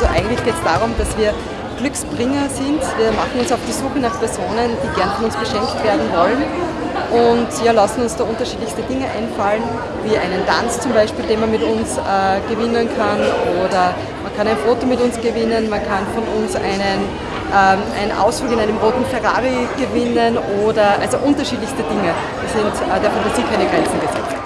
Also eigentlich geht es darum dass wir Glücksbringer sind. Wir machen uns auf die Suche nach Personen, die gern von uns beschenkt werden wollen und ja, lassen uns da unterschiedlichste Dinge einfallen, wie einen Tanz zum Beispiel, den man mit uns äh, gewinnen kann oder man kann ein Foto mit uns gewinnen, man kann von uns einen, ähm, einen Ausflug in einem roten Ferrari gewinnen oder also unterschiedlichste Dinge. Wir sind äh, der Fantasie keine Grenzen gesetzt.